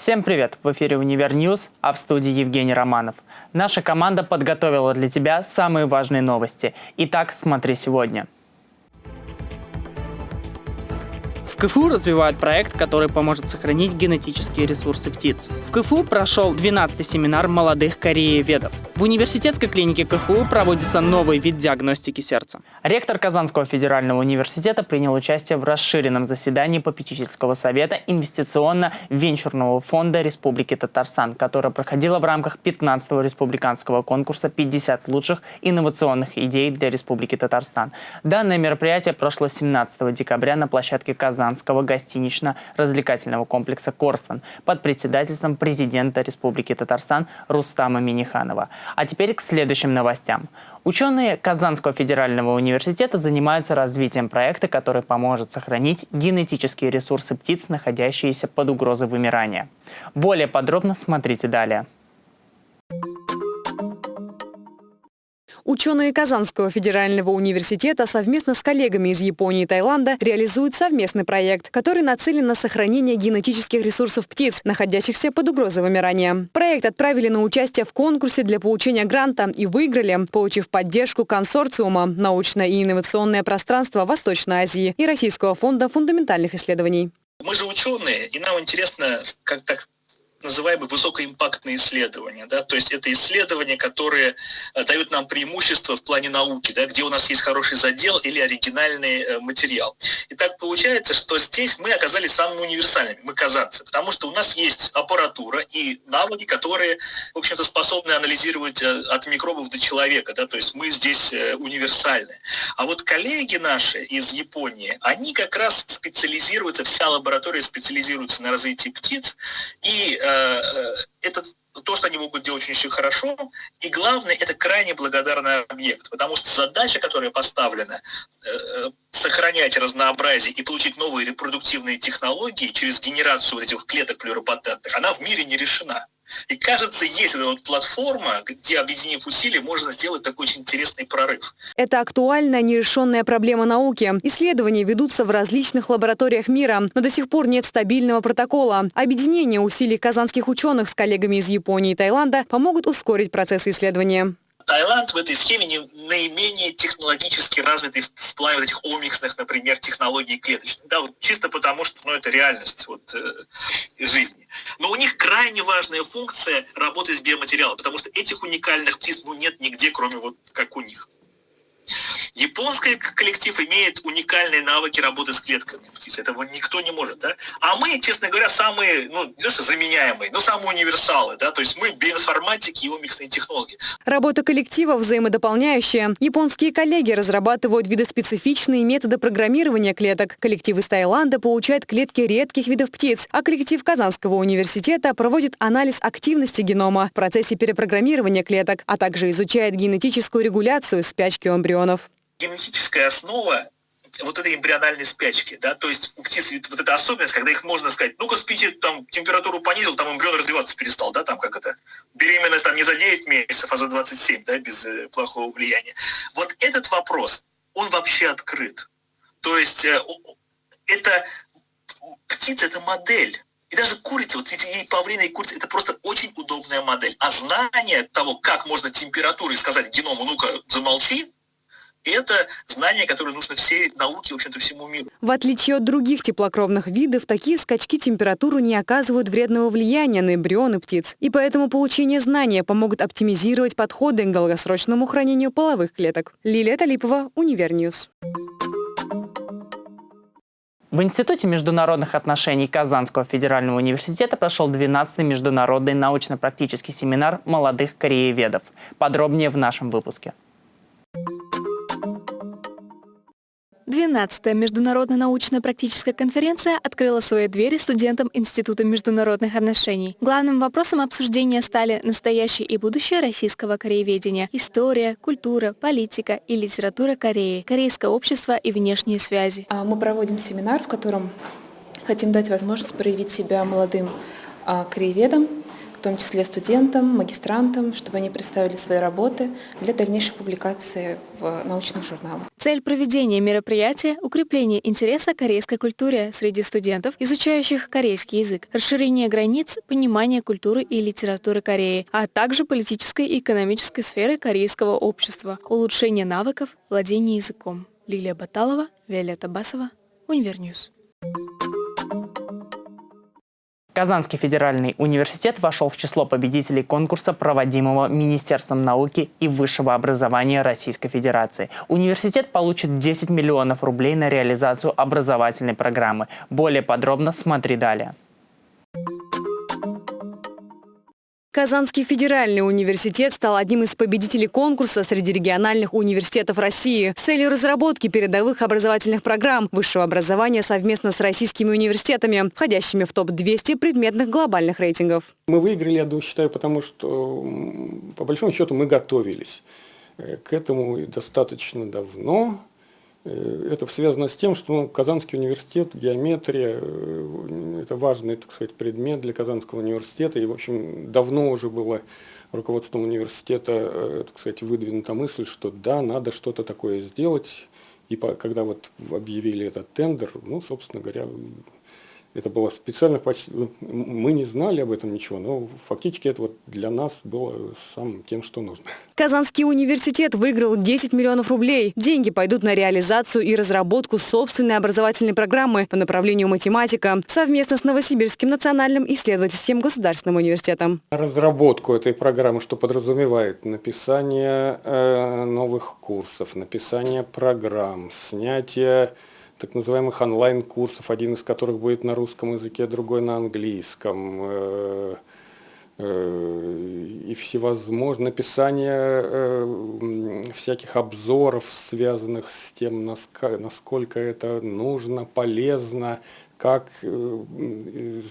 Всем привет! В эфире «Универ News», а в студии Евгений Романов. Наша команда подготовила для тебя самые важные новости. Итак, смотри сегодня. КФУ развивают проект, который поможет сохранить генетические ресурсы птиц. В КФУ прошел 12-й семинар молодых корееведов. В университетской клинике КФУ проводится новый вид диагностики сердца. Ректор Казанского федерального университета принял участие в расширенном заседании попечительского совета инвестиционно-венчурного фонда Республики Татарстан, которое проходило в рамках 15-го республиканского конкурса «50 лучших инновационных идей для Республики Татарстан». Данное мероприятие прошло 17 декабря на площадке Казан Казанского гостинично-развлекательного комплекса «Корстон» под председательством президента Республики Татарстан Рустама Миниханова. А теперь к следующим новостям. Ученые Казанского федерального университета занимаются развитием проекта, который поможет сохранить генетические ресурсы птиц, находящиеся под угрозой вымирания. Более подробно смотрите далее. Ученые Казанского федерального университета совместно с коллегами из Японии и Таиланда реализуют совместный проект, который нацелен на сохранение генетических ресурсов птиц, находящихся под угрозой вымирания. Проект отправили на участие в конкурсе для получения гранта и выиграли, получив поддержку консорциума «Научное и инновационное пространство Восточной Азии» и Российского фонда фундаментальных исследований. Мы же ученые, и нам интересно, как так называемые высокоимпактные исследования. Да? То есть это исследования, которые э, дают нам преимущество в плане науки, да? где у нас есть хороший задел или оригинальный э, материал. И так получается, что здесь мы оказались самыми универсальными, мы казанцы, потому что у нас есть аппаратура и навыки, которые, в общем-то, способны анализировать э, от микробов до человека. Да? То есть мы здесь универсальны. А вот коллеги наши из Японии, они как раз специализируются, вся лаборатория специализируется на развитии птиц, и это то, что они могут делать очень хорошо, и главное, это крайне благодарный объект, потому что задача, которая поставлена, э, сохранять разнообразие и получить новые репродуктивные технологии через генерацию вот этих клеток плюропатентных, она в мире не решена. И кажется, есть эта вот платформа, где, объединив усилия, можно сделать такой очень интересный прорыв. Это актуальная нерешенная проблема науки. Исследования ведутся в различных лабораториях мира, но до сих пор нет стабильного протокола. Объединение усилий казанских ученых с коллегами из Японии и Таиланда помогут ускорить процессы исследования. Таиланд в этой схеме не, наименее технологически развитый в плане вот этих омиксных, например, технологий клеточных. Да, вот чисто потому, что ну, это реальность вот, э, жизни. Но у них крайне важная функция работы с биоматериалом, потому что этих уникальных птиц ну, нет нигде, кроме вот как у них. Японский коллектив имеет уникальные навыки работы с клетками птиц. Этого никто не может, да? А мы, честно говоря, самые, ну, не то что заменяемые, но самые универсалы, да? То есть мы биоинформатики и умиксные технологии. Работа коллектива взаимодополняющая. Японские коллеги разрабатывают видоспецифичные методы программирования клеток. Коллектив из Таиланда получает клетки редких видов птиц, а коллектив Казанского университета проводит анализ активности генома в процессе перепрограммирования клеток, а также изучает генетическую регуляцию спячки эмбрионов генетическая основа вот этой эмбриональной спячки, да, то есть у птиц вот эта особенность, когда их можно сказать, ну-ка спите, там температуру понизил, там эмбрион развиваться перестал, да, там как это, беременность там не за 9 месяцев, а за 27, да, без э, плохого влияния. Вот этот вопрос, он вообще открыт. То есть э, это птица, это модель. И даже курица, вот эти и павлины, и курица, это просто очень удобная модель. А знание того, как можно температурой сказать геному, ну-ка, замолчи, это знание, которое нужно всей науке, в общем-то, всему миру. В отличие от других теплокровных видов, такие скачки температуры не оказывают вредного влияния на эмбрионы птиц. И поэтому получение знания помогут оптимизировать подходы к долгосрочному хранению половых клеток. Лилия Талипова, Универ News. В Институте международных отношений Казанского федерального университета прошел 12-й международный научно-практический семинар молодых корееведов. Подробнее в нашем выпуске. 12-я международная научно-практическая конференция открыла свои двери студентам Института международных отношений. Главным вопросом обсуждения стали настоящее и будущее российского корееведения, история, культура, политика и литература Кореи, корейское общество и внешние связи. А, мы проводим семинар, в котором хотим дать возможность проявить себя молодым а, краеведам, в том числе студентам, магистрантам, чтобы они представили свои работы для дальнейшей публикации в научных журналах. Цель проведения мероприятия – укрепление интереса к корейской культуре среди студентов, изучающих корейский язык, расширение границ, понимание культуры и литературы Кореи, а также политической и экономической сферы корейского общества, улучшение навыков владения языком. Лилия Баталова, Виолетта Басова, Универ News. Казанский федеральный университет вошел в число победителей конкурса, проводимого Министерством науки и высшего образования Российской Федерации. Университет получит 10 миллионов рублей на реализацию образовательной программы. Более подробно смотри далее. Казанский федеральный университет стал одним из победителей конкурса среди региональных университетов России с целью разработки передовых образовательных программ высшего образования совместно с российскими университетами, входящими в топ-200 предметных глобальных рейтингов. Мы выиграли, я думаю, считаю, потому что, по большому счету, мы готовились э, к этому достаточно давно. Э, это связано с тем, что ну, Казанский университет, геометрия, э, это важный, так сказать, предмет для Казанского университета. И, в общем, давно уже было руководством университета, э, так сказать, выдвинута мысль, что да, надо что-то такое сделать. И когда вот объявили этот тендер, ну, собственно говоря, это было специально, ну, мы не знали об этом ничего, но фактически это вот для нас было самым тем, что нужно. Казанский университет выиграл 10 миллионов рублей. Деньги пойдут на реализацию и разработку собственной образовательной программы по направлению математика совместно с Новосибирским национальным исследовательским государственным университетом. Разработку этой программы, что подразумевает написание э, новых курсов, написание программ, снятие так называемых онлайн-курсов, один из которых будет на русском языке, другой на английском, э, э, и всевозможное написание э, всяких обзоров, связанных с тем, насколько это нужно, полезно, как э,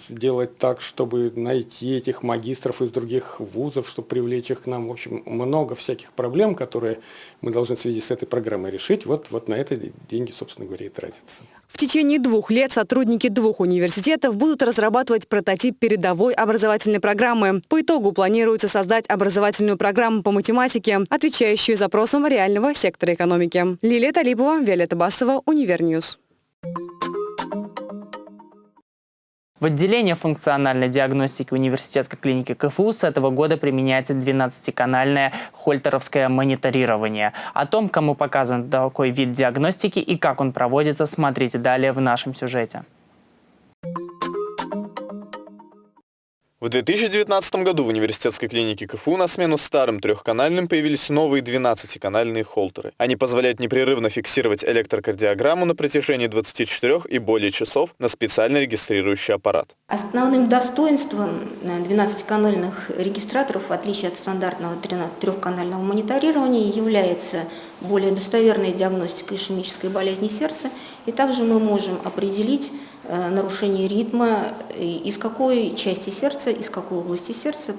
сделать так, чтобы найти этих магистров из других вузов, чтобы привлечь их к нам. В общем, много всяких проблем, которые мы должны в связи с этой программой решить. Вот, вот на это деньги, собственно говоря, и тратятся. В течение двух лет сотрудники двух университетов будут разрабатывать прототип передовой образовательной программы. По итогу планируется создать образовательную программу по математике, отвечающую запросам реального сектора экономики. Лилия Талипова, Виолетта Басова, Универ News. В отделении функциональной диагностики университетской клиники КФУ с этого года применяется 12-канальное хольтеровское мониторирование. О том, кому показан такой вид диагностики и как он проводится, смотрите далее в нашем сюжете. В 2019 году в университетской клинике КФУ на смену старым трехканальным появились новые 12-канальные холтеры. Они позволяют непрерывно фиксировать электрокардиограмму на протяжении 24 и более часов на специально регистрирующий аппарат. Основным достоинством 12-канальных регистраторов, в отличие от стандартного трехканального мониторирования, является более достоверная диагностика ишемической болезни сердца. И также мы можем определить Э, нарушение ритма, из какой части сердца, из какой области сердца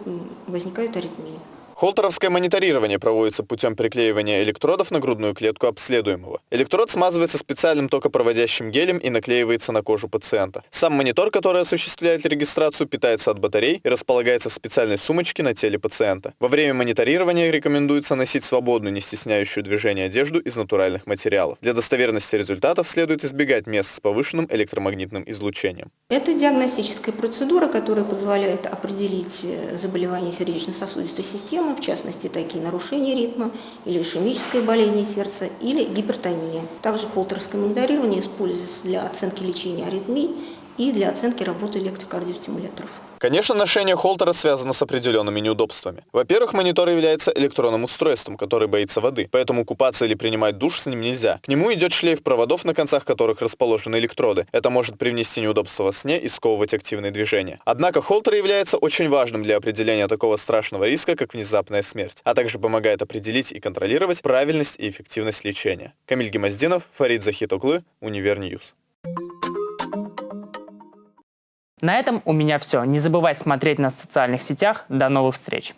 возникают аритмии. Холтеровское мониторирование проводится путем приклеивания электродов на грудную клетку обследуемого. Электрод смазывается специальным токопроводящим гелем и наклеивается на кожу пациента. Сам монитор, который осуществляет регистрацию, питается от батарей и располагается в специальной сумочке на теле пациента. Во время мониторирования рекомендуется носить свободную, не стесняющую движение одежду из натуральных материалов. Для достоверности результатов следует избегать мест с повышенным электромагнитным излучением. Это диагностическая процедура, которая позволяет определить э, заболевание сердечно-сосудистой системы, симптомы, в частности, такие нарушения ритма или ишемическая болезнь сердца или гипертония. Также холтерское мониторирование используется для оценки лечения аритмий и для оценки работы электрокардиостимуляторов. Конечно, ношение холтера связано с определенными неудобствами. Во-первых, монитор является электронным устройством, который боится воды, поэтому купаться или принимать душ с ним нельзя. К нему идет шлейф проводов, на концах которых расположены электроды. Это может привнести неудобства во сне и сковывать активные движения. Однако холтер является очень важным для определения такого страшного риска, как внезапная смерть, а также помогает определить и контролировать правильность и эффективность лечения. Камиль Гемоздинов, Фарид Захитоглы, Универ News. На этом у меня все. Не забывай смотреть нас в социальных сетях. До новых встреч!